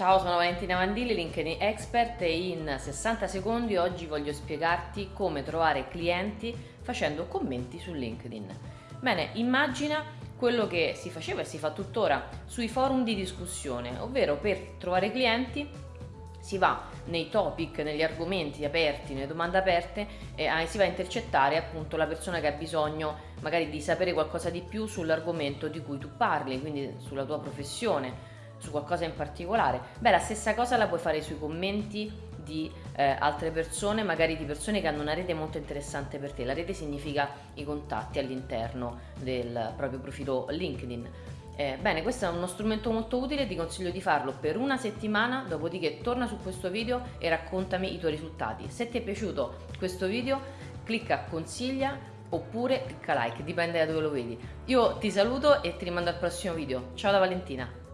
Ciao, sono Valentina Mandilli, LinkedIn Expert e in 60 secondi oggi voglio spiegarti come trovare clienti facendo commenti su LinkedIn. Bene, immagina quello che si faceva e si fa tuttora sui forum di discussione, ovvero per trovare clienti si va nei topic, negli argomenti aperti, nelle domande aperte e eh, si va a intercettare appunto la persona che ha bisogno magari di sapere qualcosa di più sull'argomento di cui tu parli, quindi sulla tua professione, su qualcosa in particolare, beh la stessa cosa la puoi fare sui commenti di eh, altre persone, magari di persone che hanno una rete molto interessante per te. La rete significa i contatti all'interno del proprio profilo LinkedIn. Eh, bene, questo è uno strumento molto utile, ti consiglio di farlo per una settimana, dopodiché torna su questo video e raccontami i tuoi risultati. Se ti è piaciuto questo video, clicca consiglia oppure clicca like, dipende da dove lo vedi. Io ti saluto e ti rimando al prossimo video. Ciao da Valentina!